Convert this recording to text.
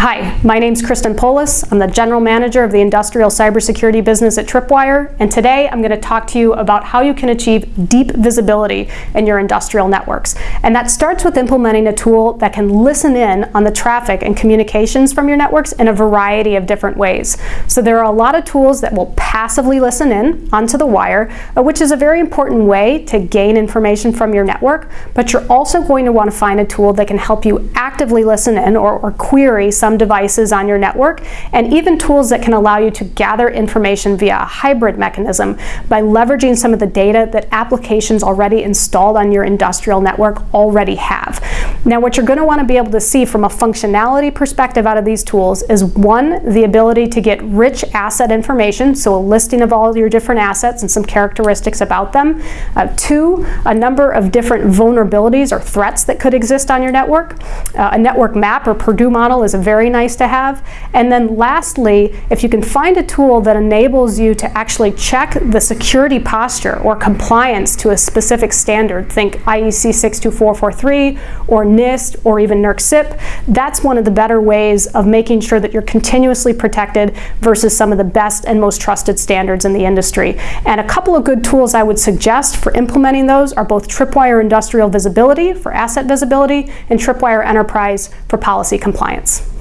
Hi, my name is Kristen Poulos. I'm the General Manager of the Industrial Cybersecurity business at Tripwire, and today I'm going to talk to you about how you can achieve deep visibility in your industrial networks. And that starts with implementing a tool that can listen in on the traffic and communications from your networks in a variety of different ways. So there are a lot of tools that will passively listen in onto the wire, uh, which is a very important way to gain information from your network, but you're also going to want to find a tool that can help you actively listen in or, or query some devices on your network, and even tools that can allow you to gather information via a hybrid mechanism by leveraging some of the data that applications already installed on your industrial network already have. Now what you're going to want to be able to see from a functionality perspective out of these tools is one, the ability to get rich asset information, so a listing of all your different assets and some characteristics about them. Uh, two, a number of different vulnerabilities or threats that could exist on your network. Uh, a network map or Purdue model is very nice to have. And then lastly, if you can find a tool that enables you to actually check the security posture or compliance to a specific standard, think IEC 62443 or NIST or even NERC CIP, that's one of the better ways of making sure that you're continuously protected versus some of the best and most trusted standards in the industry. And a couple of good tools I would suggest for implementing those are both Tripwire Industrial Visibility for asset visibility and Tripwire Enterprise for policy compliance.